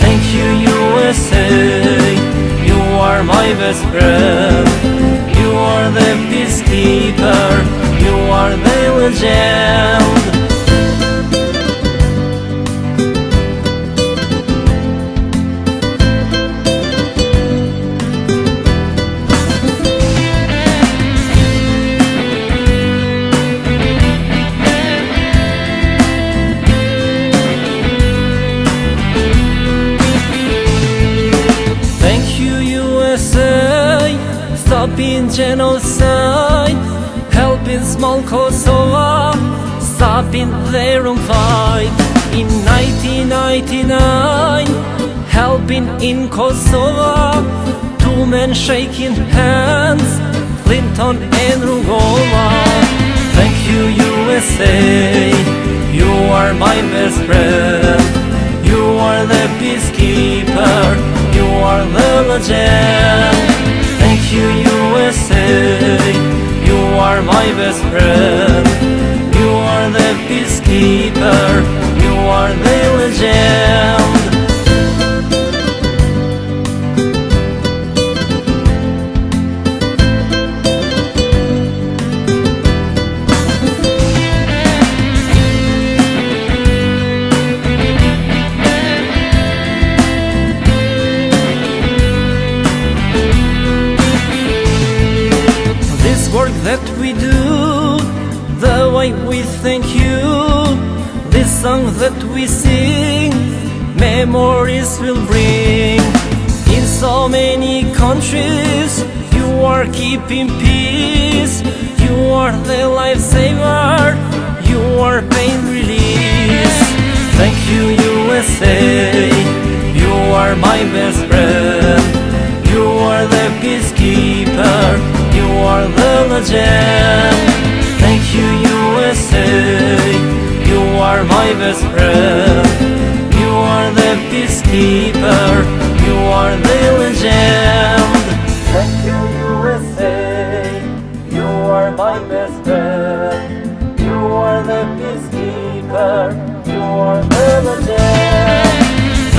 Thank you USA You are my best friend. You are the peacekeeper. You are the legend. Genocide, helping small Kosovo, oh, ah, stopping their own fight. In 1999, helping in Kosovo, oh, ah, two men shaking hands, Clinton and Rugova. Thank you USA, you are my best friend. You are the peacekeeper, you are the legend. USA, you are my best friend. You are the peacekeeper, you are the legend. We thank you, this song that we sing, memories will bring. In so many countries, you are keeping peace. You are the lifesaver, you are pain release. Thank you, USA, you are my best friend. You are the peacekeeper, you are the legend. Thank you, USA, you are my best friend. You are the peacekeeper, you are the legend. Thank you, USA, you are my best friend. You are the peacekeeper, you are the legend.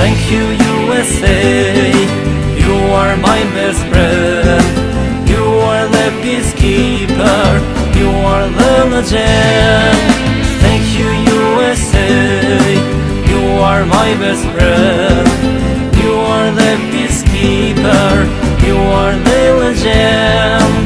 Thank you, USA. You are my best friend. You are the peacekeeper. Are the legend. Thank you, USA. You are my best friend. You are the peacekeeper. You are the legend.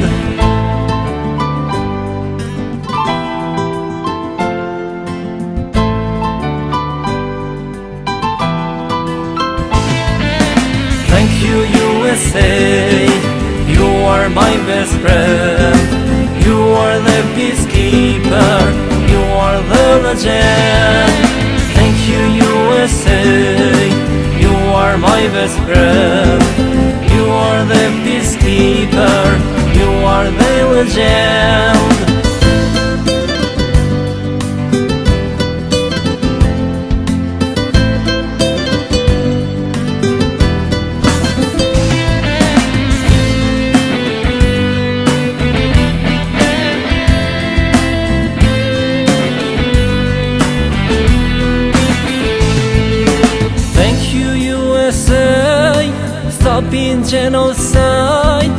Thank you, USA. You are my best friend. You are the peacekeeper. You are the legend. Thank you, USA. You are my best friend. You are the peacekeeper. You are the legend. Stopping genocide,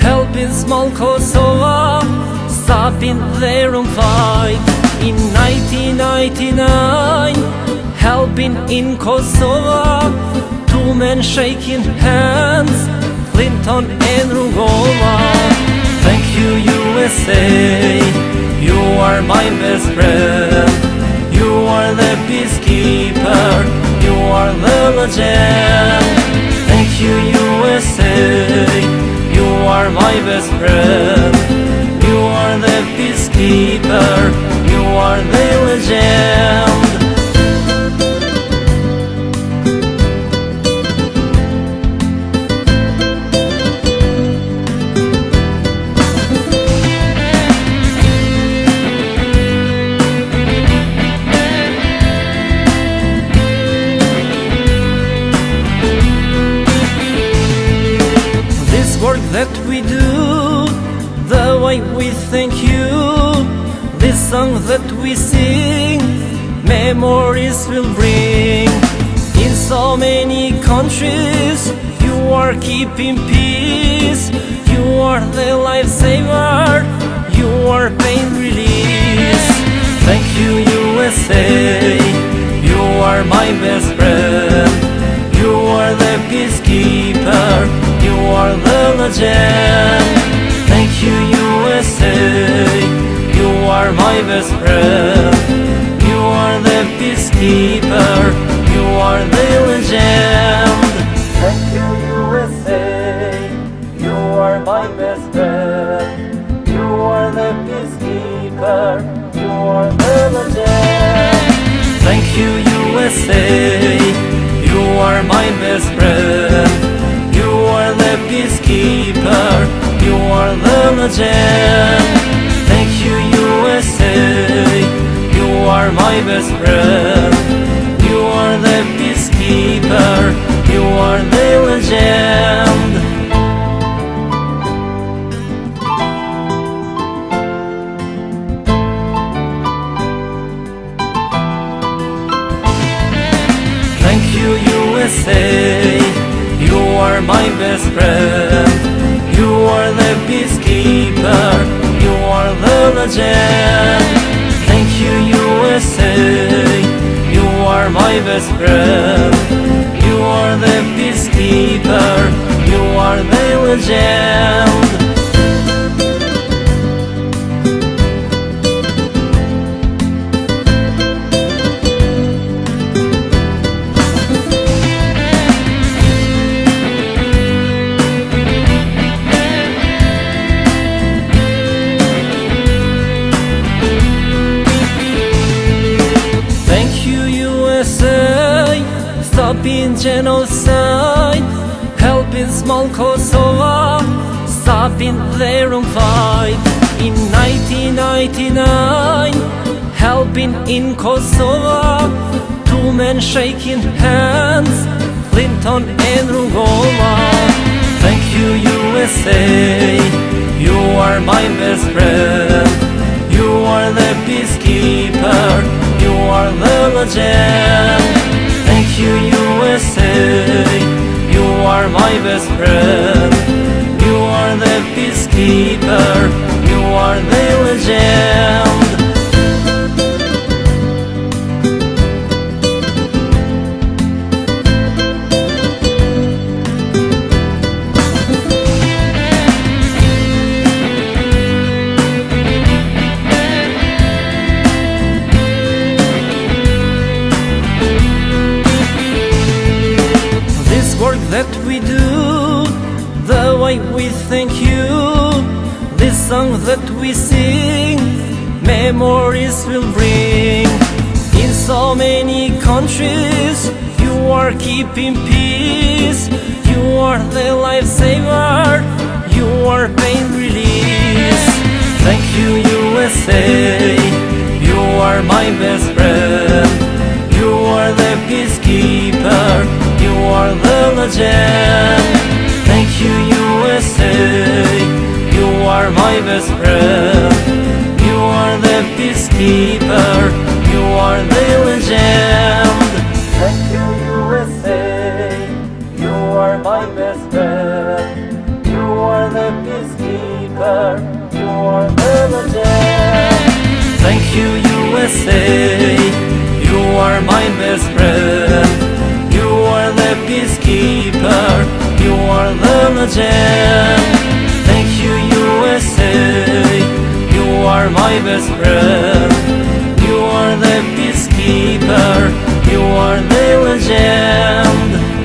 helping small Kosovo, stopping their own fight. In 1999, helping in Kosovo, two men shaking hands, Clinton and Rugova. Thank you, USA, you are my best friend. You are the peacekeeper, you are the legend. You, USA, you are my best friend. You are the peacekeeper, you are the legend. Song that we sing, memories will bring. In so many countries, you are keeping peace. You are the lifesaver. You are pain release. Thank you, USA. You are my best friend. You are the peacekeeper. You are the legend. Thank you, USA. You are my best friend. You are the peacekeeper. You are the legend. Thank you, USA. You are my best friend. You are the peacekeeper. You are the legend. Thank you, USA. You are my best friend. You are the peacekeeper. You are the legend. USA. You are my best friend. You are the peacekeeper. You are the legend. Thank you, USA. You are my best friend. You are the peacekeeper. Are the legend. Thank you, USA. You are my best friend. You are the peacekeeper. You are the legend. Genocide, helping small Kosovo, stopping their own fight. In 1999, helping in Kosovo, two men shaking hands, Clinton and Rugova. Thank you, USA, you are my best friend. You are the peacekeeper, you are the legend. You, USA. You are my best friend. You are the peacekeeper, you are the legend. Are keeping peace. You are the lifesaver, you are pain release. Thank you, USA. You are my best friend. You are the peacekeeper. You are the legend. Thank you, USA. You are my best friend. You are the peacekeeper. You are the legend. USA. You are my best friend. You are the peacekeeper. You are the legend. Thank you, USA. You are my best friend. You are the peacekeeper. You are the legend.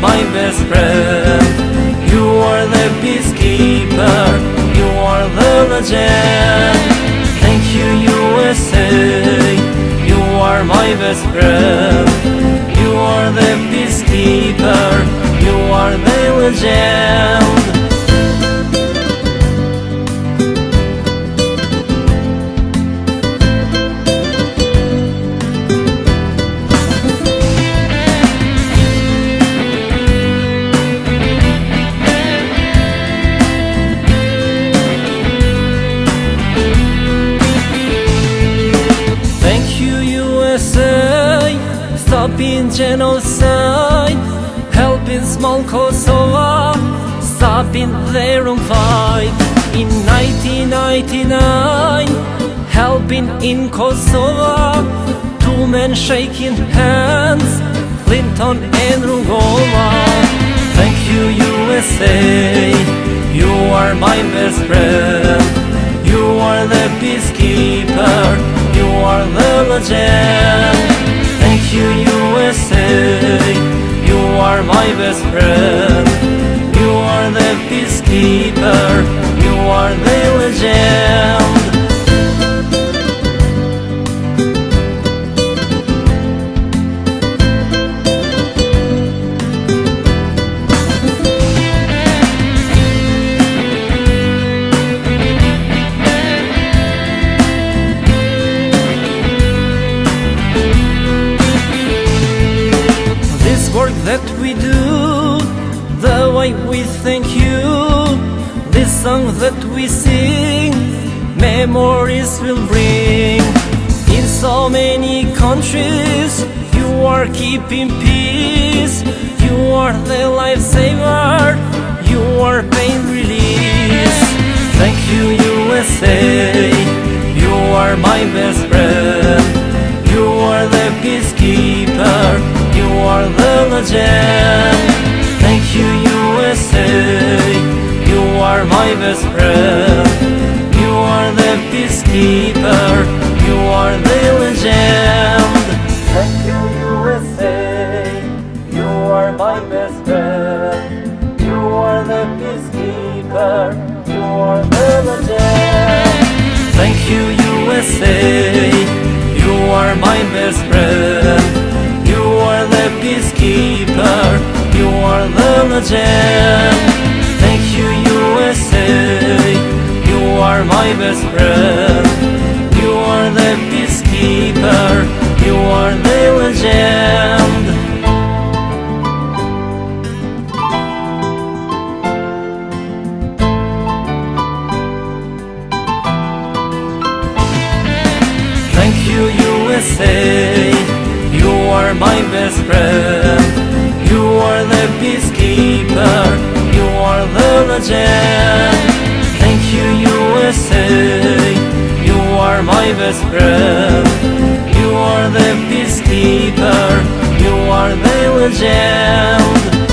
My best friend. You are the peacekeeper. You are the legend. Thank you, USA. You are my best friend. You are the peacekeeper. You are the legend. Best friend. You are the peacekeeper, you are the legend. Countries, you are keeping peace. You are the lifesaver, you are pain release. Thank you, USA, you are my best friend. You are the peacekeeper, you are the legend. Thank you, USA, you are my best friend. You are the peacekeeper, are the legend. Thank you, USA, you are my best friend. You are the peacekeeper, you are the legend. Thank you, USA. You are my best friend. You are the peacekeeper. You are the legend. Thank you, USA. You are my best friend. Are the peacekeeper. You are the legend. Thank you, USA. You are my best friend. You are the peacekeeper. You are the legend. Thank you, USA. You are my best friend. You are the peacekeeper. You are the legend.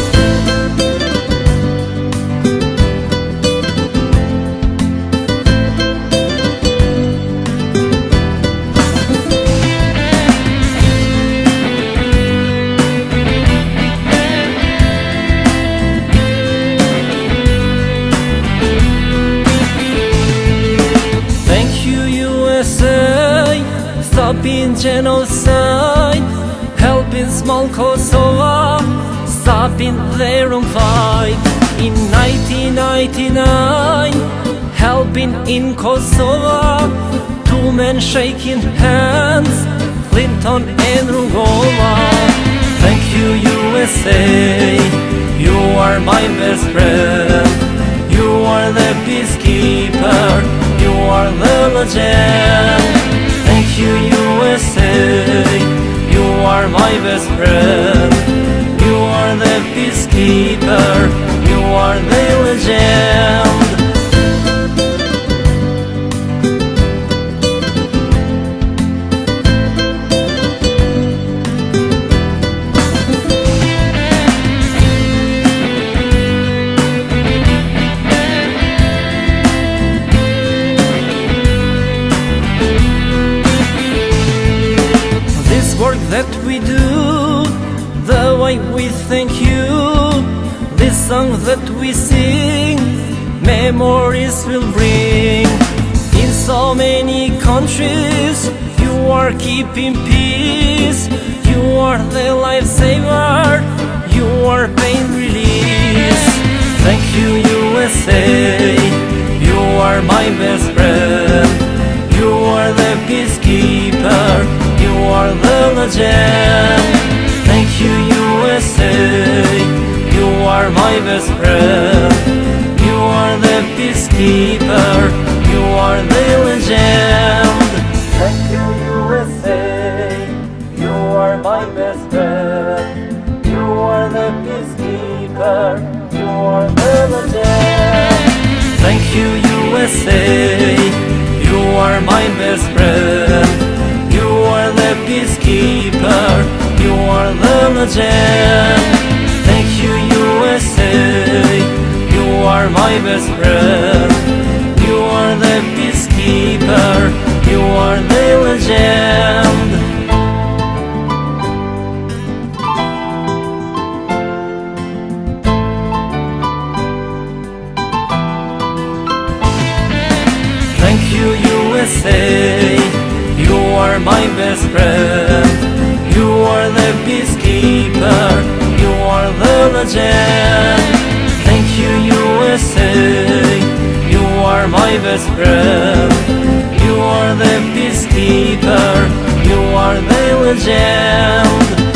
Stopping genocide, helping small Kosovo, stopping their own fight. In 1999, helping in Kosovo, two men shaking hands, Clinton and Rugova. Thank you, USA, you are my best friend. You are the peacekeeper, you are the legend. You, USA, you are my best friend. You are the peacekeeper, you are the legend. Memories will bring. In so many countries, you are keeping peace. You are the lifesaver, you are pain release. Thank you, USA, you are my best friend. You are the peacekeeper, you are the legend. Thank you, USA, you are my best friend are the peacekeeper, you are the legend. Thank you, USA, you are my best friend. You are the peacekeeper, you are the legend. Thank you, USA, you are my best friend. You are the peacekeeper, you are the legend. Thank you are my best friend. You are the peacekeeper. You are the legend. Thank you, USA. You are my best friend. You are the peacekeeper. You are the legend. Are my best friend. You are the peacekeeper. You are the legend.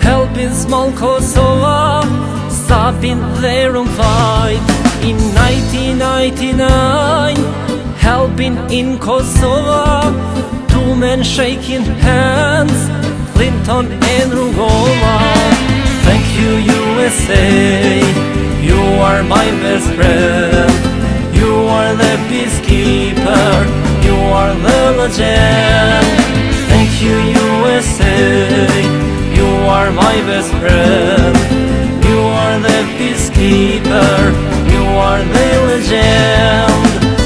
Helping small Kosovo, stopping their own fight. In 1999, helping in Kosovo, two men shaking hands, Clinton and Rugova. Thank you, USA. You are my best friend. You are the peacekeeper. You are the legend. You, USA. You are my best friend. You are the peacekeeper. You are the legend.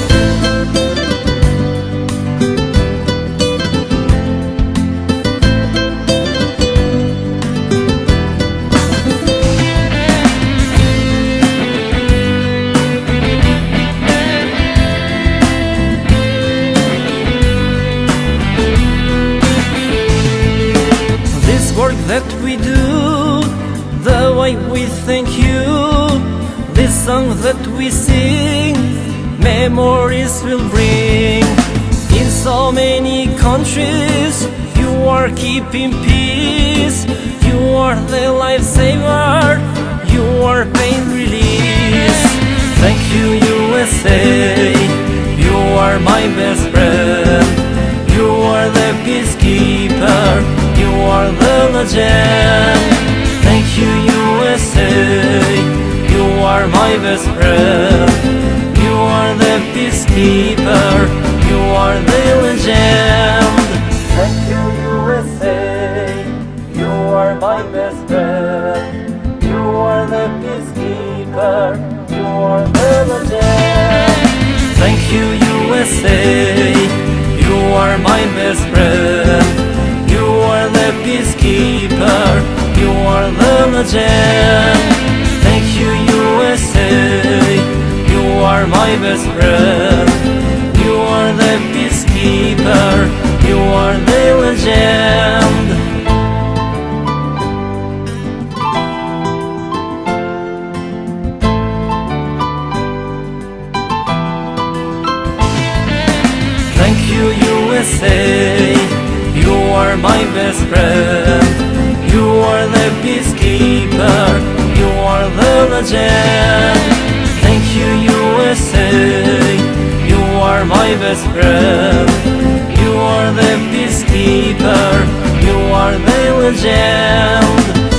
Song that we sing, memories will bring. In so many countries, you are keeping peace. You are the lifesaver, you are pain release. Thank you, USA. You are my best friend. You are the peacekeeper. You are the legend. Thank you, USA. You are my best friend. You are the peacekeeper. You are the legend. Thank you, USA. You are my best friend. You are the peacekeeper. You are the legend. Thank you, USA. You are my best friend. You are the peacekeeper. You are the legend. Thank you, USA. You are my best friend. You are the peacekeeper. You are the legend. Thank you, USA. You are my best friend. You are the peacekeeper. Thank you, USA. You are my best friend. You are the peacekeeper. You are the legend.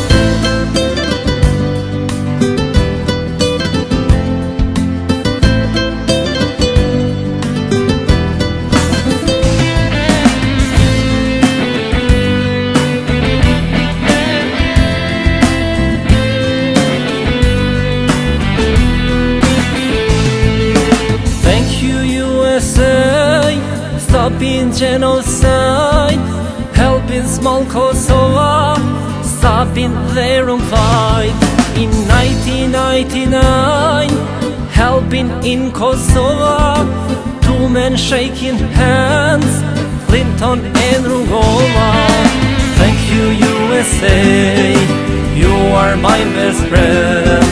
Stopping genocide, helping small Kosovo, stopping their own fight. In 1999, helping in Kosovo, two men shaking hands, Clinton and Rugova. Thank you, USA. You are my best friend.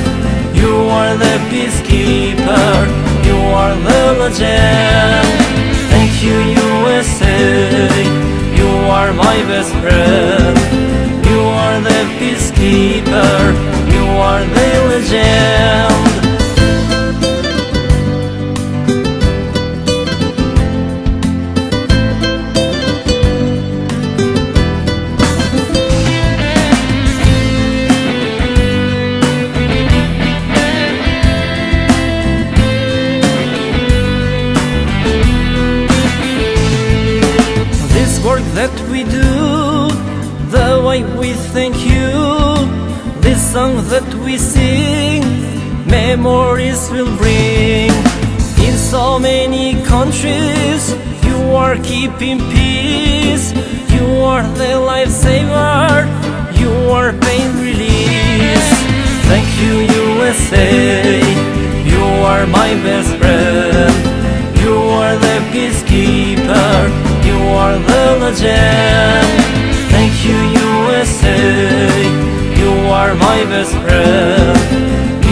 You are the peacekeeper. You are the legend. You, USA. You are my best friend. You are the peacekeeper. You are the legend. Memories will bring. In so many countries, you are keeping peace. You are the lifesaver, you are pain release. Thank you, USA, you are my best friend. You are the peacekeeper, you are the legend. Thank you, USA, you are my best friend.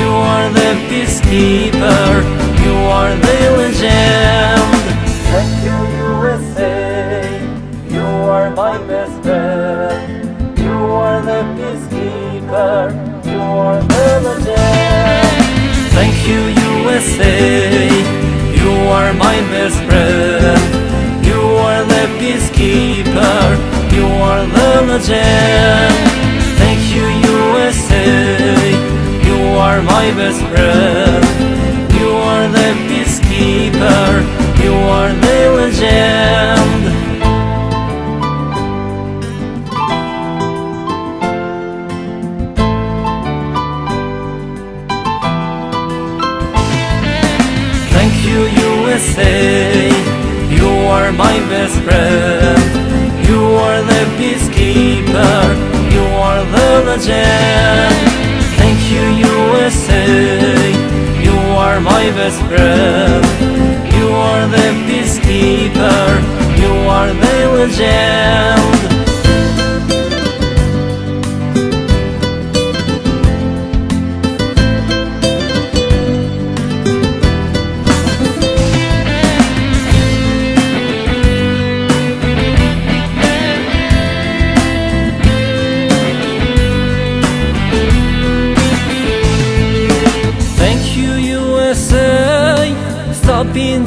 Are the peacekeeper, you are the legend. Thank you, USA, you are my best friend. You are the peacekeeper, you are the legend. Thank you, USA. You are my best friend. You are the peacekeeper. You are the legend. Thank you, USA. Are my best friend. You are the peacekeeper. You are the legend. Thank you, USA. You are my best friend. You are the peacekeeper. You are the legend. You, You are my best friend. You are the peacekeeper. You are the legend.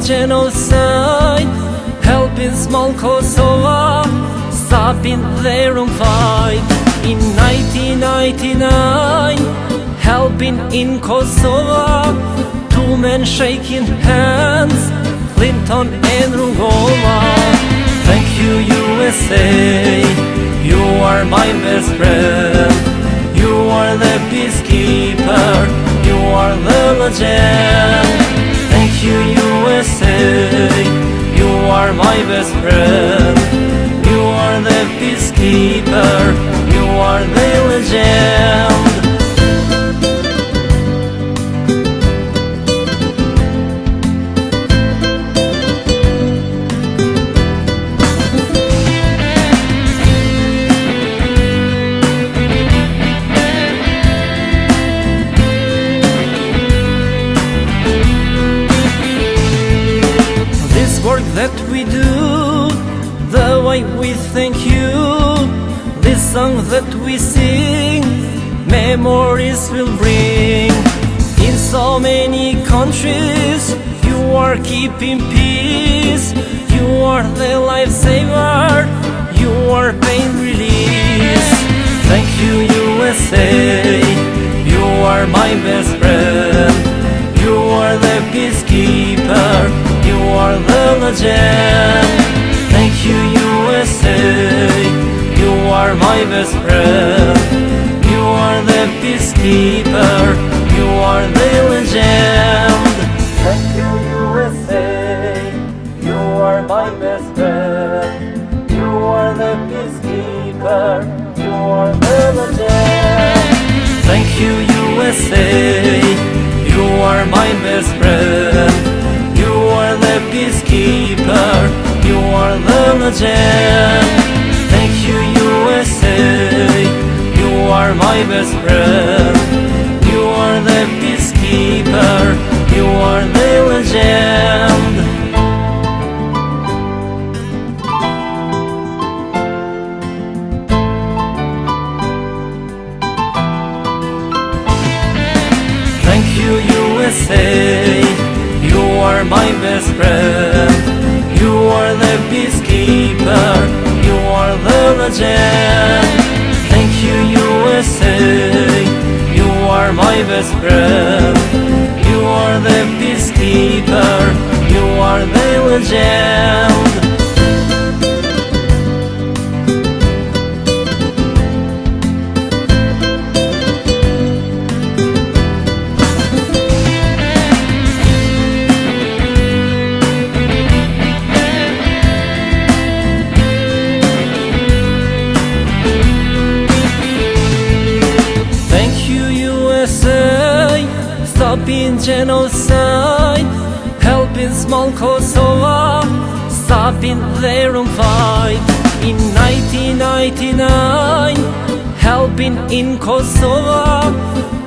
Genocide. Helping small Kosovo. Stopping their own fight. In 1999. Helping in Kosovo. Two men shaking hands. Clinton and Rugova. Thank you, USA. You are my best friend. You are the peacekeeper. You are the legend. You, USA. You are my best friend. You are the peacekeeper. You are the legend. Are keeping peace. You are the lifesaver, you are pain release. Thank you, USA. You are my best friend. You are the peacekeeper. You are the legend. Thank you, USA. You are my best friend. You are the peacekeeper. You are the legend. USA. You are my best friend. You are the peacekeeper. You are the legend. Thank you, USA. You are my best friend. You are the peacekeeper. You are the legend. Best friend. You are the peacekeeper. You are the legend. Thank you, USA. You are my best friend. You are the peacekeeper. You are the legend. Stopping their own fight. In 1999, helping in Kosovo,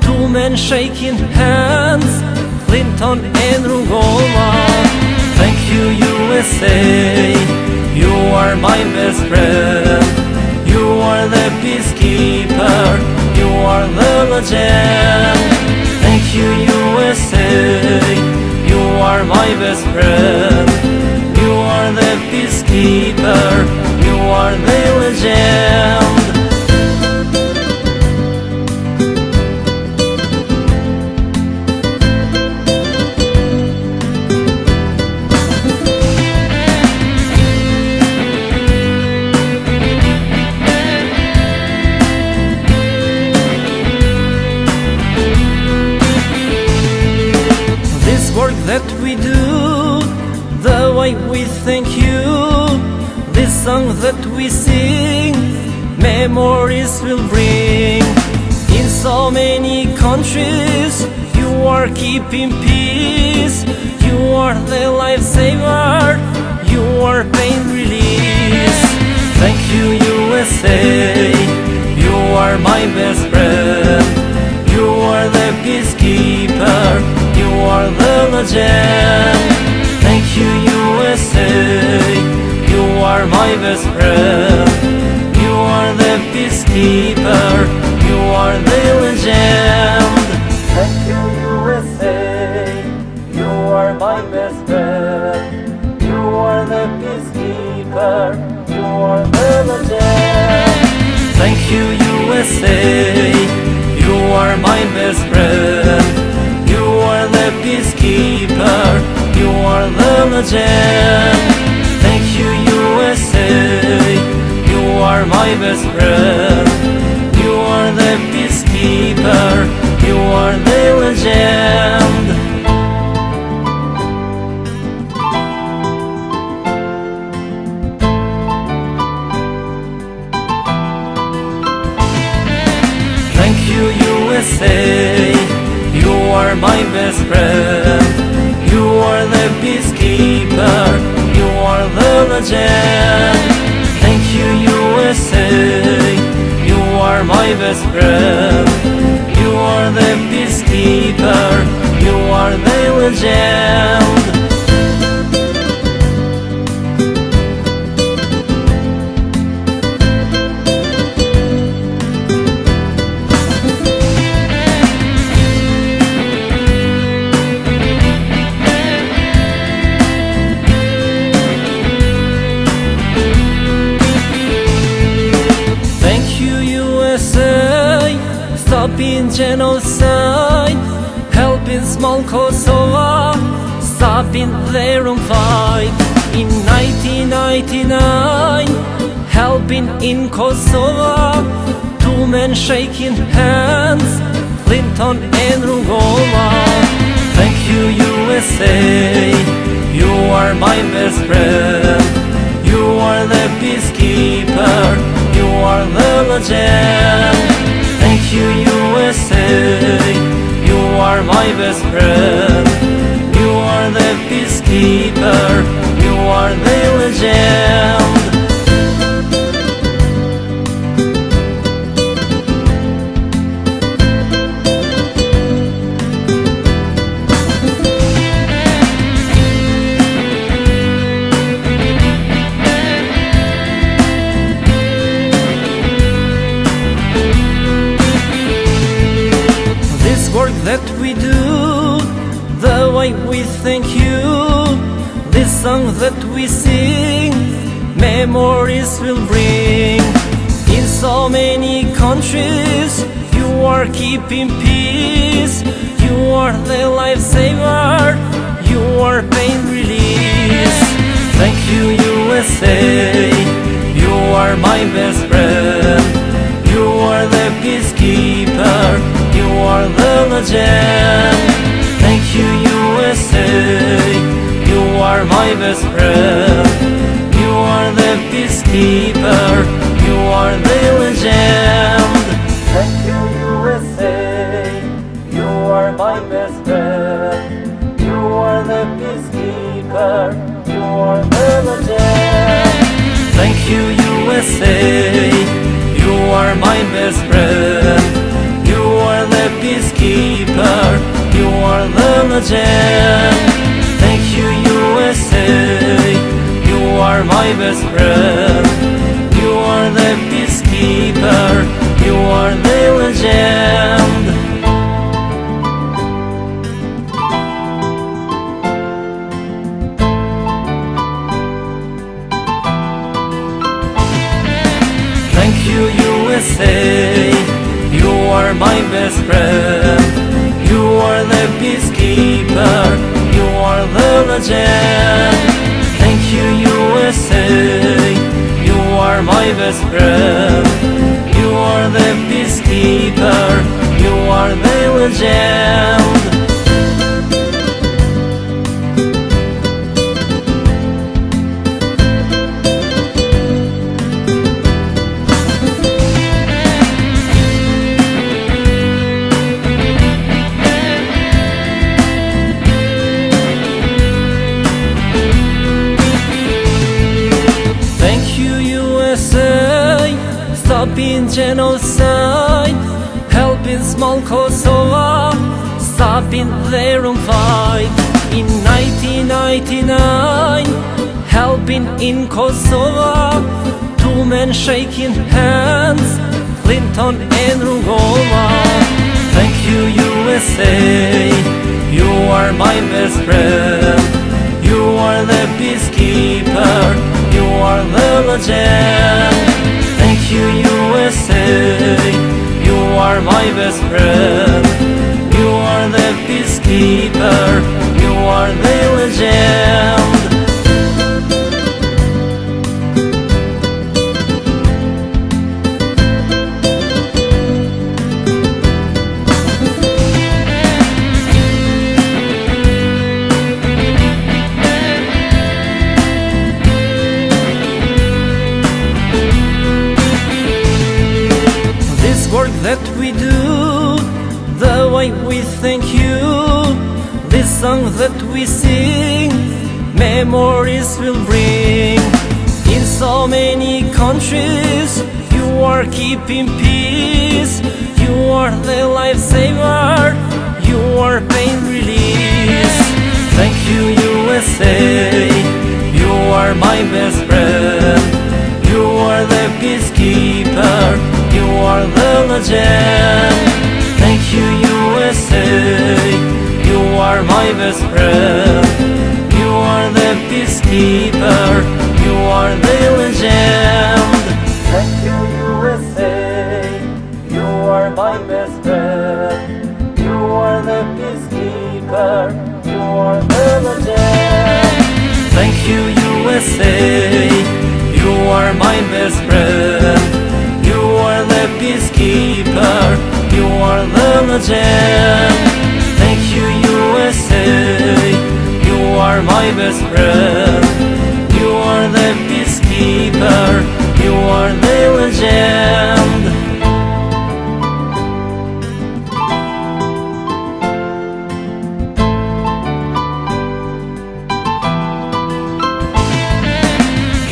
two men shaking hands, Clinton and Rugova. Thank you, USA, you are my best friend. You are the peacekeeper, you are the legend. Thank you, USA, you are my best friend. You are the peacekeeper, you are the legend. Song that we sing, memories will bring. In so many countries, you are keeping peace. You are the lifesaver, you are pain release. Thank you, USA, you are my best friend. You are the peacekeeper, you are the legend. Thank you, USA, are my best friend. You are the peacekeeper, you are the legend. Thank you, USA, you are my best friend. You are the peacekeeper, you are the legend. Thank you, USA. You are my best friend. You are the peacekeeper. You are the legend. Thank you, USA. You are my best friend. You are the peacekeeper. You are the legend. Thank you, USA. You are my best friend. You are the peacekeeper. Legend. Thank you, USA. You are my best friend. You are the peacekeeper. You are the legend. Stopping genocide, helping small Kosovo, stopping their own fight. In 1999, helping in Kosovo, two men shaking hands, Clinton and Rugova. Thank you, USA, you are my best friend. You are the peacekeeper, you are the legend. Thank you are my best friend. You are the peacekeeper, you are the legend. Memories will bring. In so many countries, you are keeping peace. You are the lifesaver, you are pain release. Thank you, USA. You are my best friend. You are the peacekeeper. You are the legend. Thank you, USA. You are my best friend. The peacekeeper. You are the legend. Thank you, USA. You are my best friend. You are the peacekeeper. You are the legend. Thank you, USA. You are my best friend. You are the peacekeeper. You are the legend. Thank you, USA. You are my best friend. You are the peacekeeper. You are the legend. Thank you, USA. You are my best friend. You are the peacekeeper. You are the legend. You, You are my best friend. You are the peacekeeper. You are the legend. Stopping genocide, helping small Kosovo, stopping their own fight. In 1999, helping in Kosovo, two men shaking hands, Clinton and Rugova. Thank you, USA, you are my best friend. You are the peacekeeper, you are the legend. You, USA, you are my best friend. You are the peacekeeper, you are the legend. Song that we sing, memories will bring. In so many countries, you are keeping peace. You are the lifesaver, you are pain release. Thank you, USA. You are my best friend. You are the peacekeeper. You are the legend. Thank you, USA. You are my best friend. You are the peacekeeper. You are the legend. Thank you, USA. You are my best friend. You are the peacekeeper. You are the legend. Thank you, USA. You are my best friend. You are the peacekeeper. You are the legend. USA. You are my best friend. You are the peacekeeper. You are the legend.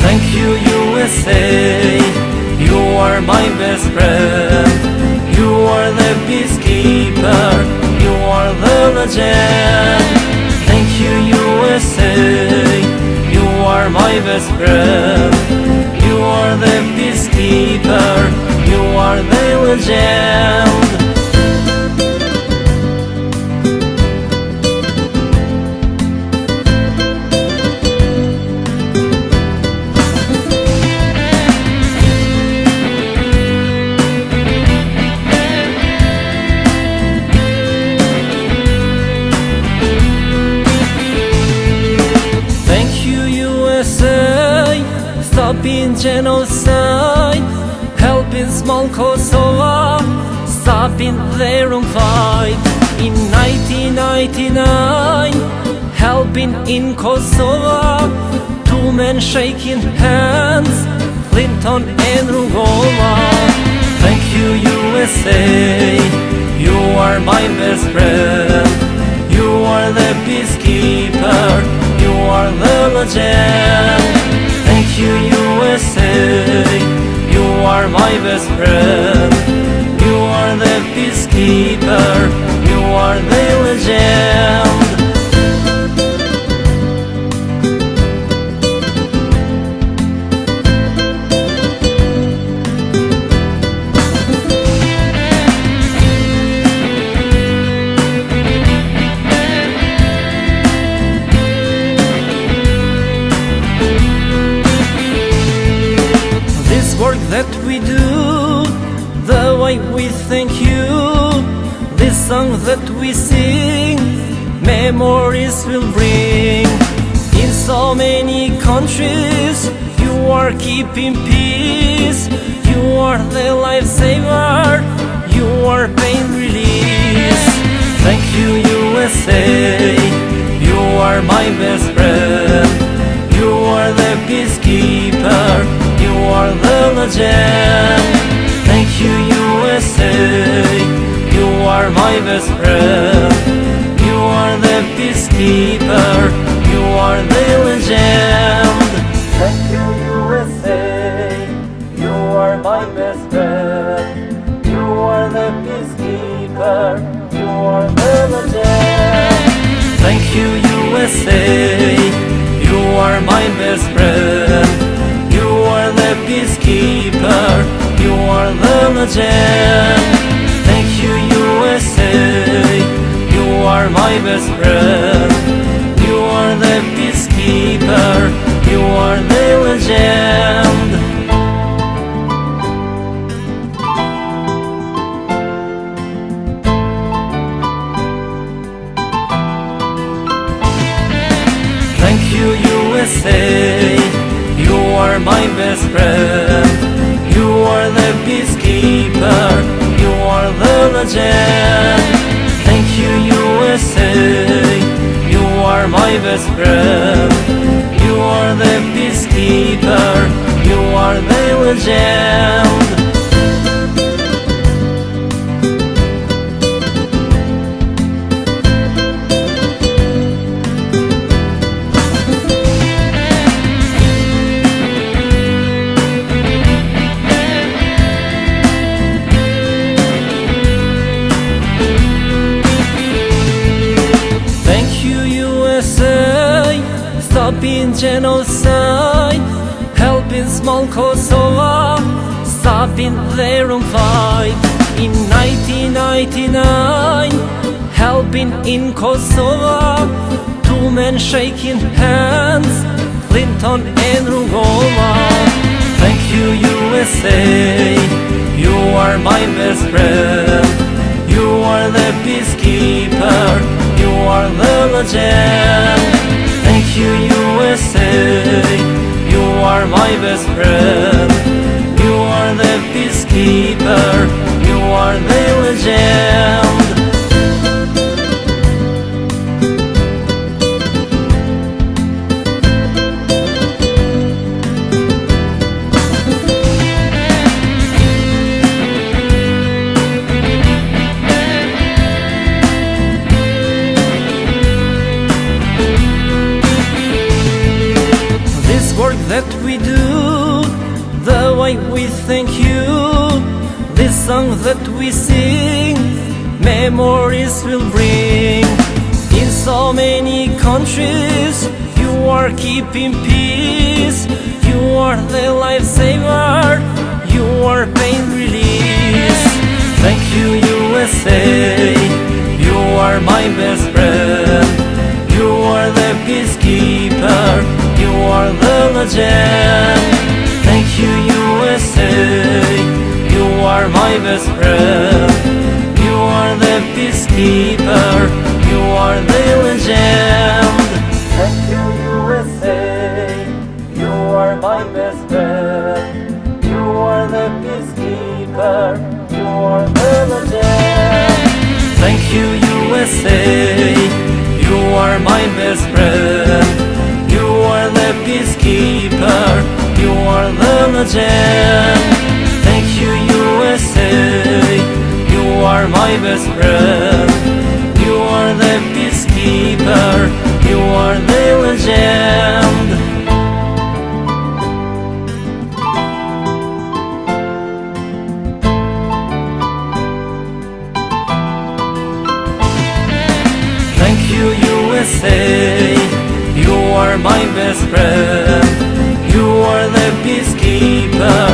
Thank you, USA. You are my best friend. You are the peacekeeper. You are the legend. Thank you, USA. You are my best friend. You are the peacekeeper. You are the legend. Stopping genocide, helping small Kosovo, stopping their own fight. In 1999, helping in Kosovo, two men shaking hands, Clinton and Rugova. Thank you, USA, you are my best friend. You are the peacekeeper, you are the legend. You, USA, you are my best friend. You are the peacekeeper, you are the legend. Memories will bring. In so many countries, you are keeping peace, you are the lifesaver, you are pain release. Thank you, USA, you are my best friend. You are the peacekeeper, you are the legend. Thank you, USA, you are my best friend. Are the peacekeeper, you are the legend. Thank you, USA, you are my best friend. You are the peacekeeper, you are the legend. Thank you, USA. You are my best friend. You are the peacekeeper. You are the legend. Are my best friend. You are the peacekeeper. You are the legend. Thank you, USA. You are my best friend. You are the peacekeeper. You are the legend. You, You are my best friend. You are the peacekeeper. You are the legend. Genocide, helping small Kosovo, oh, ah, stopping their own fight. In 1999, helping in Kosovo, oh, ah, two men shaking hands, Clinton and Rugova. Thank you, USA, you are my best friend. You are the peacekeeper, you are the legend. You, USA, you are my best friend. You are the peacekeeper, you are the legend. We sing, memories will bring. In so many countries, you are keeping peace, you are the lifesaver, you are pain release. Thank you, USA, you are my best friend. You are the peacekeeper, you are the legend. Thank you, USA are my best friend. You are the peacekeeper. You are the legend. Thank you USA You are my best friend. You are the peacekeeper. You are the legend. Thank you USA You are my best friend. You are the peacekeeper. You are the legend. Are my best friend. You are the peacekeeper. You are the legend. Thank you, USA. You are my best friend. You are the peacekeeper.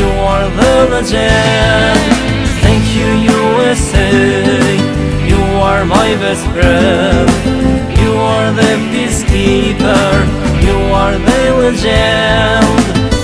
You are the legend. USA. You are my best friend. You are the peacekeeper. You are the legend.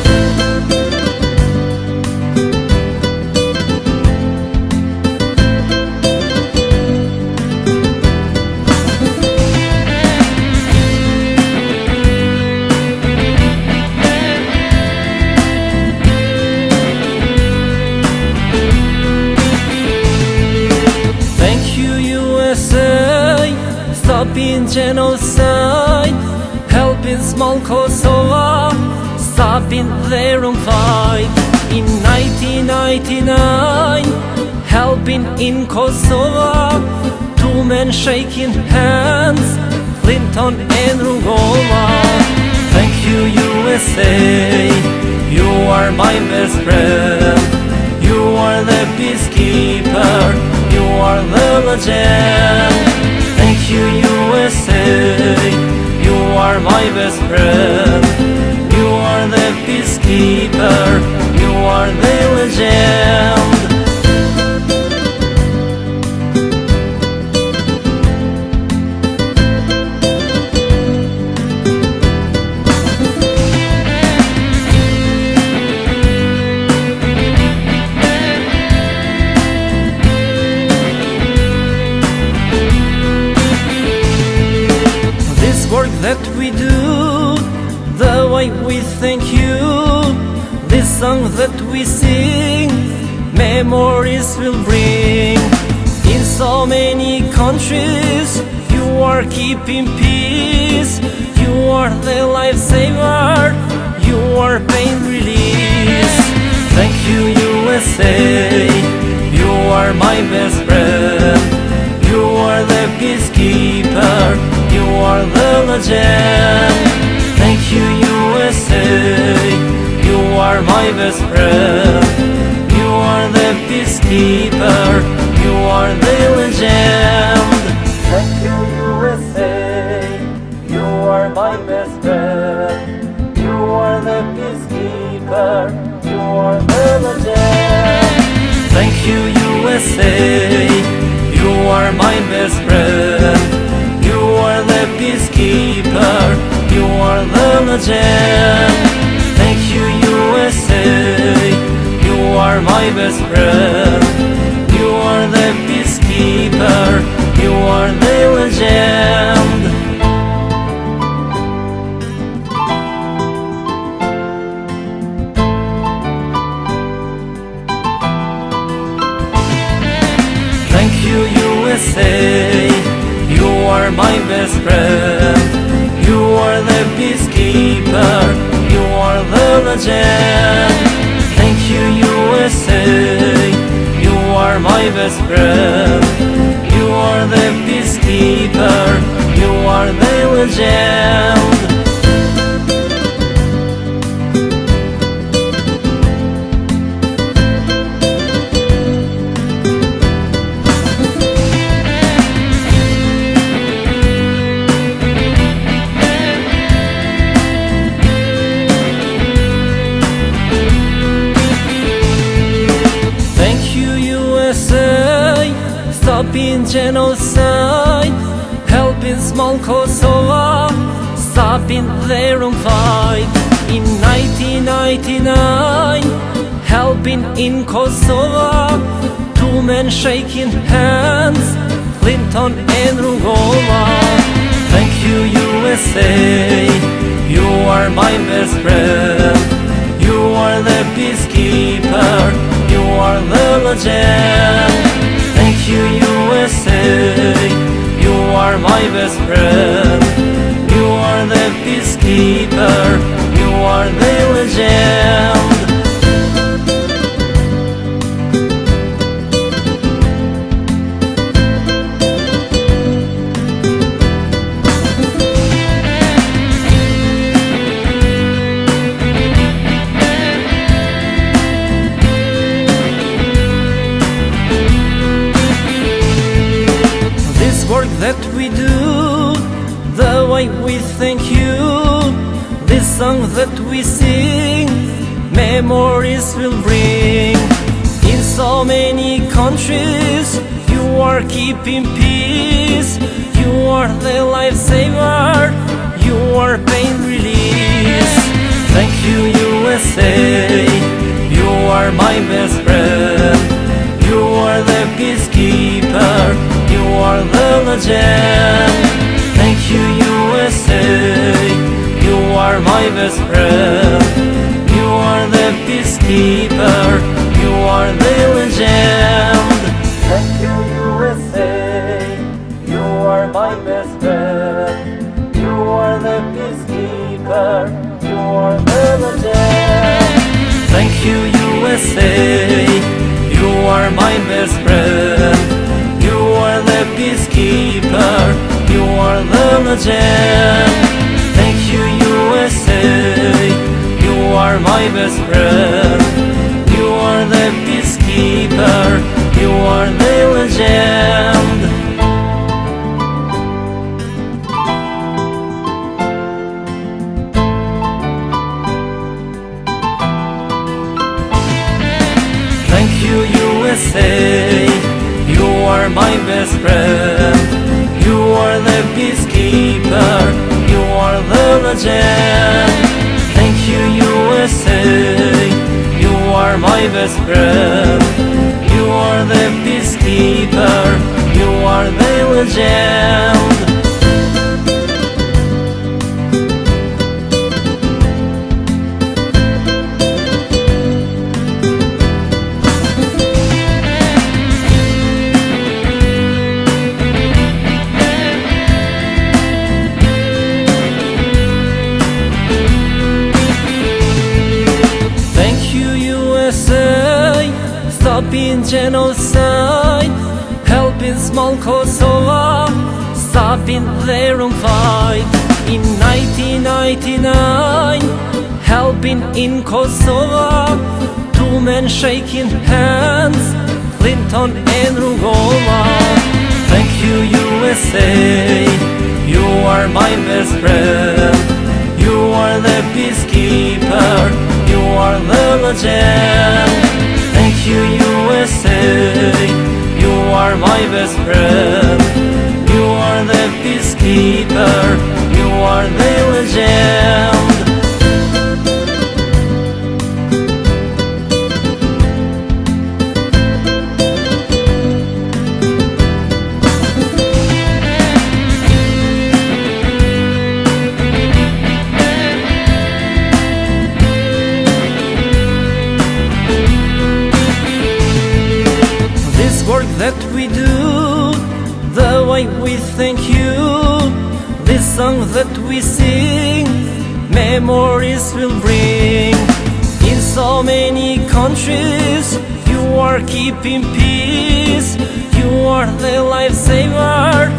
1999, helping in Kosovo, two men shaking hands, Clinton and Rugova. Thank you, USA. You are my best friend. You are the peacekeeper. You are the legend. Thank you, USA. You are my best friend. You are the peacekeeper. Are the legend. Song that we sing, memories will bring. In so many countries, you are keeping peace. You are the lifesaver, you are pain release. Thank you, USA. You are my best friend. You are the peacekeeper. You are the legend. Thank you, USA. You are my best friend. You are the peacekeeper. You are the legend. Thank you, USA. You are my best friend. You are the peacekeeper. You are the legend. Thank you, USA. You are my best friend. You are the peacekeeper. You are the legend. Thank you, USA. You are my best friend. You are the peacekeeper. You are the legend. Thank you, USA. You are my best friend. You are the peacekeeper. You are the legend. You, You are my best friend. You are the peacekeeper. You are the legend. Genocide, helping small Kosovo, stopping their own fight. In 1999, helping in Kosovo, two men shaking hands, Clinton and Rugova. Thank you, USA. You are my best friend. You are the peacekeeper. You are the legend. Best friend. You are the peacekeeper, you are the legend. Memories will bring. In so many countries, you are keeping peace. You are the lifesaver, you are pain release. Thank you, USA, you are my best friend. You are the peacekeeper, you are the legend. Thank you, USA, you are my best friend. You are the peacekeeper, you are the legend. Thank you, USA, you are my best friend. You are the peacekeeper, you are the legend. Thank you, USA. You are my best friend. You are the peacekeeper. You are the legend. Thank you, USA. Are my best friend. You are the peacekeeper. You are the legend. Thank you, USA. You are my best friend. You are the peacekeeper. You are the legend. Are my best friend. You are the peacekeeper. You are the legend. Stopping genocide, helping small Kosovo, stopping their own fight. In 1999, helping in Kosovo, two men shaking hands, Clinton and Rugova. Thank you, USA, you are my best friend. You are the peacekeeper, you are the legend. You, USA, you are my best friend. You are the peacekeeper, you are the legend. Sing, memories will bring. In so many countries, you are keeping peace. You are the lifesaver,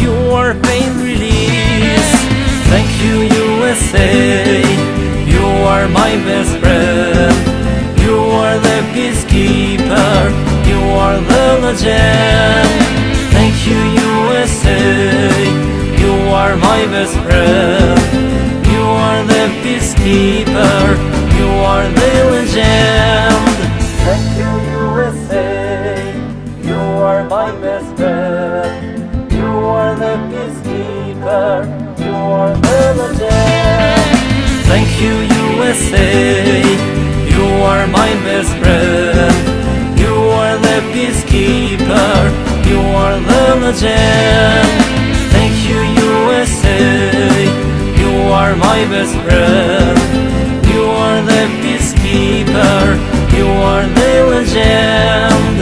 you are pain release. Thank you, USA, you are my best friend. You are the peacekeeper, you are the legend. Thank you, USA, are my best friend. You are the peacekeeper, you are the legend. Thank you, USA, you are my best friend. You are the peacekeeper, you are the legend. Thank you, USA. You are my best friend. You are the peacekeeper. You are the legend. You are my best friend. You are the peacekeeper. You are the legend.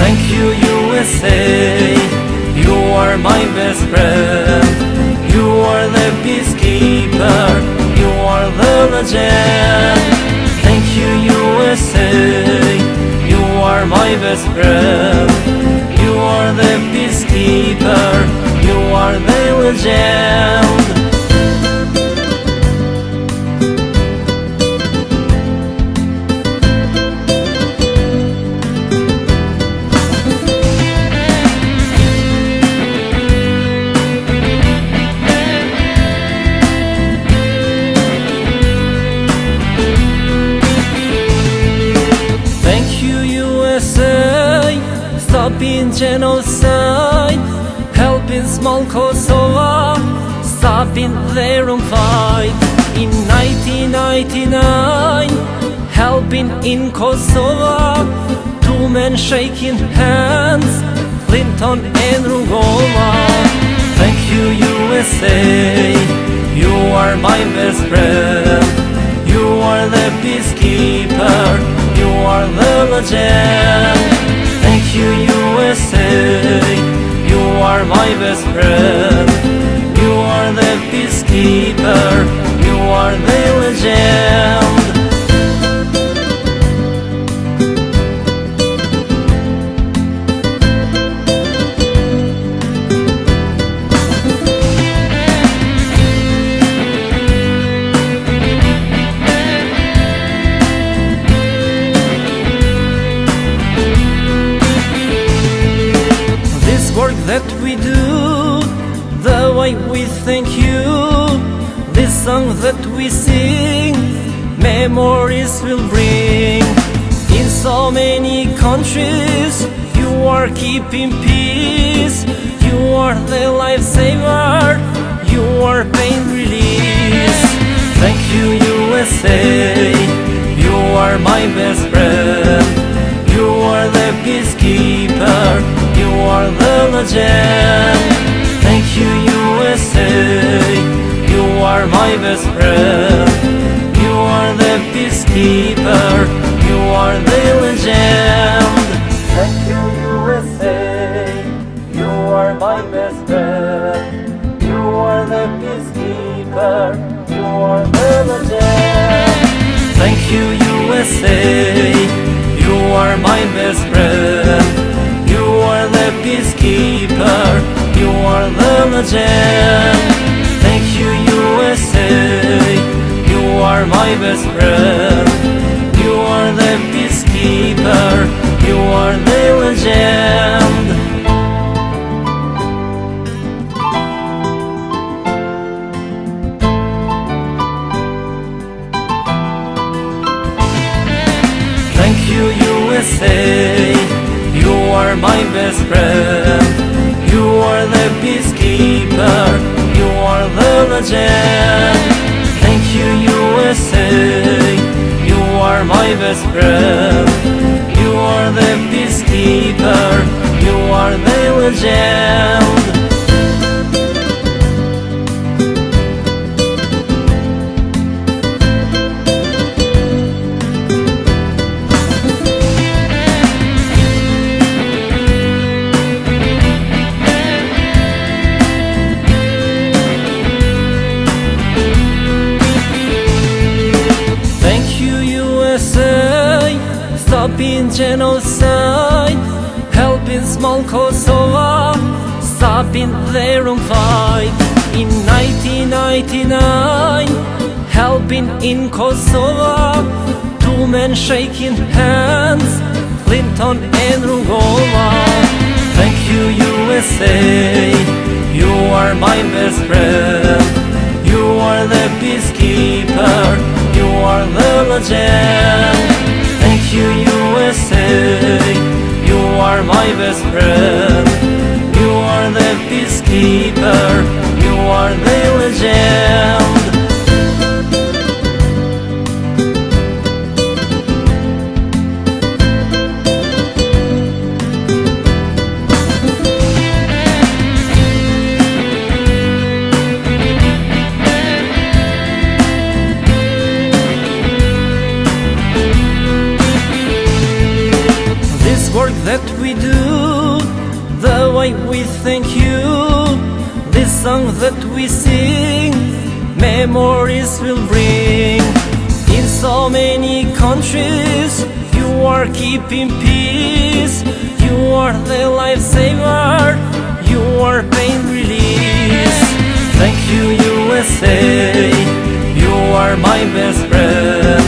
Thank you, USA. You are my best friend. You are the peacekeeper. Are the legend. Thank you, USA. You are my best friend. You are the peacekeeper. You are the legend. Helping small Kosovo, stopping their own fight. In 1999, helping in Kosovo, two men shaking hands, Clinton and Rugova. Thank you, USA, you are my best friend. You are the peacekeeper. You are the legend. Thank you, USA. You are my best friend. You are the peacekeeper. You are the legend. Song that we sing, memories will bring. In so many countries, you are keeping peace. You are the lifesaver, you are pain release. Thank you, USA. You are my best friend. You are the peacekeeper. You are the legend. Thank you, USA. You are my best friend. You are the peacekeeper. You are the legend. Thank you, USA. You are my best friend. You are the peacekeeper. You are the legend. Thank you, USA. You are my best friend. You are the peacekeeper. You are the legend. Thank you, USA. You are my best friend. You are the peacekeeper. You are the legend. Thank you, USA. You are my best friend. You are the peacekeeper. Thank you, USA. You are my best friend. You are the peacekeeper. You are the legend. Genocide, helping small Kosovo, stopping their own fight. In 1999, helping in Kosovo, two men shaking hands, Clinton and Rugova. Thank you, USA, you are my best friend. You are the peacekeeper. You are the legend. You, USA. You are my best friend. You are the peacekeeper. You are the legend. We thank you, This song that we sing, memories will bring. In so many countries, you are keeping peace. You are the lifesaver, you are pain release. Thank you, USA. You are my best friend.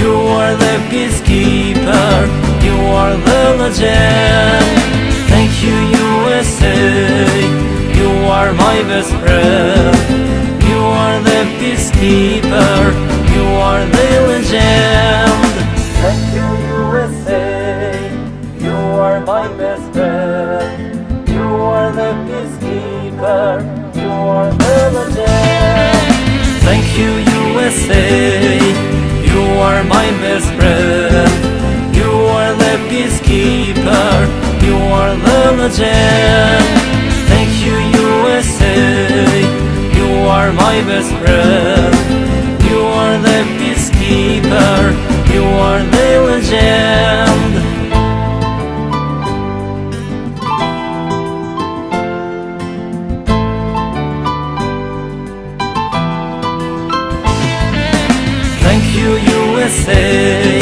You are the peacekeeper. You are the legend. Thank you, USA. You are my best friend. You are the peacekeeper. You are the legend. Thank you, USA. You are my best friend. You are the peacekeeper. You are the legend. Thank you, USA. You are my best friend. You are the peacekeeper. You are the legend. Thank you, USA. You are my best friend. You are the peacekeeper. You are the legend. Thank you, USA.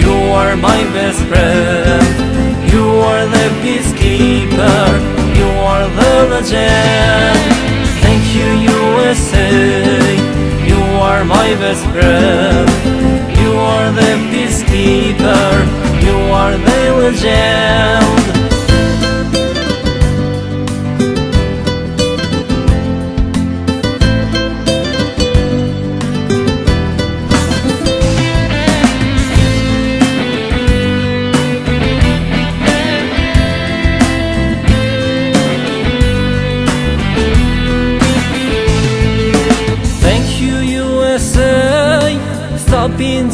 You are my best friend. You are the peacekeeper. You are the legend. Thank you, USA. You are my best friend. You are the peacekeeper. You are the legend.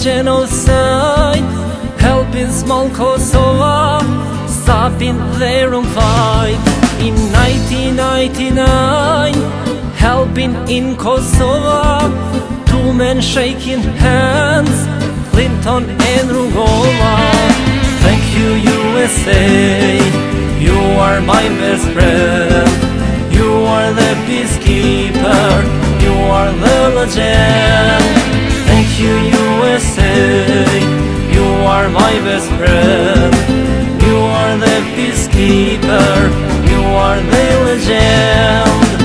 Genocide, helping small Kosovo, stopping their own fight. In 1999, helping in Kosovo, two men shaking hands, Clinton and Rugova. Thank you, USA, you are my best friend. You are the peacekeeper, you are the legend. Thank you, USA. You are my best friend. You are the peacekeeper, you are the legend.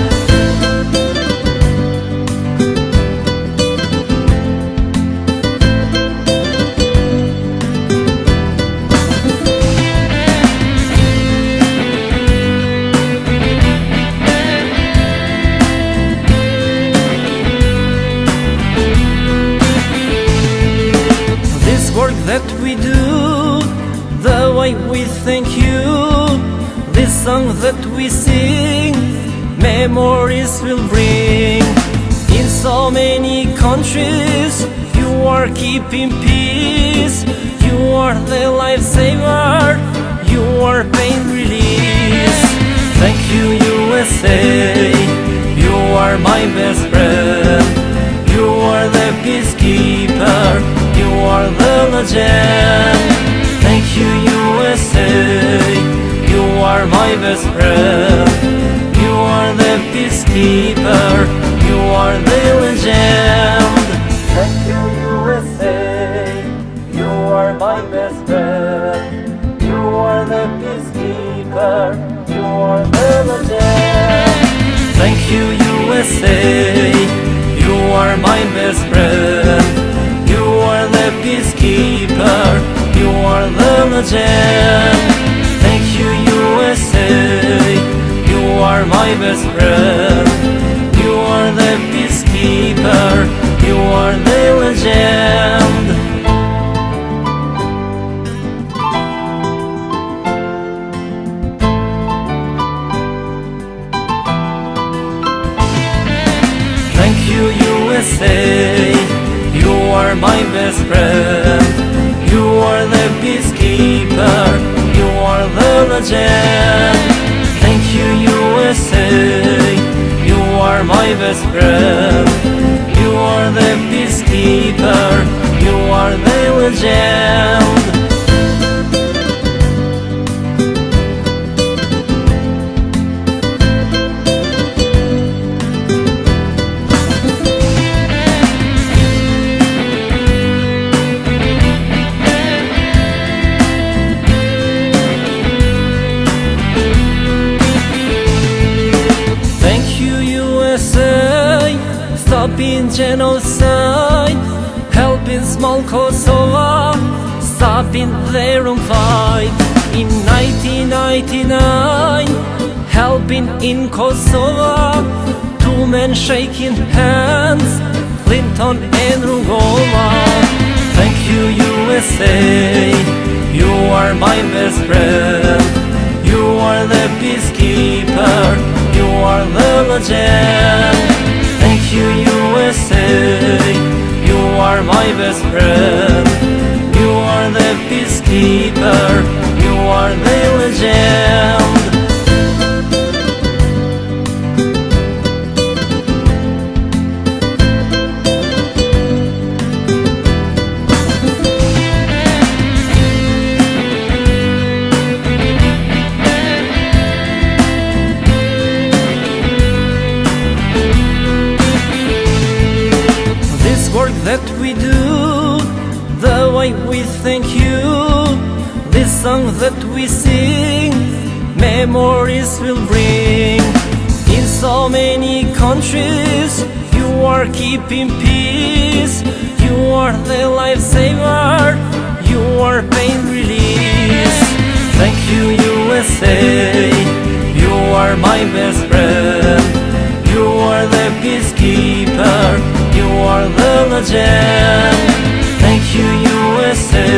Song that we sing, memories will bring. In so many countries, you are keeping peace. You are the lifesaver, you are pain release. Thank you, USA. You are my best friend. You are the peacekeeper. You are the legend. Thank you, USA. Are my best friend. You are the peacekeeper. You are the legend. Thank you, USA. You are my best friend. You are the peacekeeper. You are the legend. Thank you, USA. You are my best friend. You are the peacekeeper. You are the legend. You, USA. You are my best friend. You are the peacekeeper. You are the legend. Thank you, USA. You are my best friend. You are the peacekeeper. You are the legend. Thank you, USA. You are my best friend. You are the peacekeeper. You are the legend. Genocide, helping small Kosovo, stopping their own fight. In 1999, helping in Kosovo, two men shaking hands, Clinton and Rugova. Thank you, USA, you are my best friend. You are the peacekeeper, you are the legend. You, USA, you are my best friend. You are the peacekeeper, you are the legend. Memories will bring. In so many countries, you are keeping peace. You are the lifesaver, you are pain release. Thank you, USA, you are my best friend. You are the peacekeeper, you are the legend. Thank you, USA,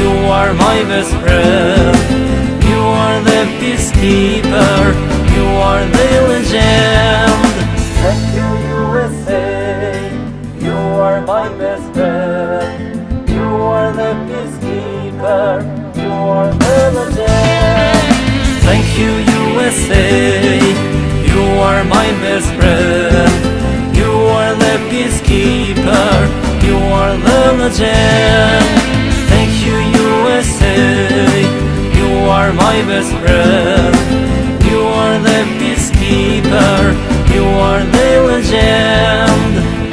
you are my best friend. You are the peacekeeper, you are the legend. Thank you, USA, you are my best friend. You are the peacekeeper, you are the legend. Thank you, USA. You are my best friend. You are the peacekeeper. You are the legend. are my best friend. You are the peacekeeper. You are the legend.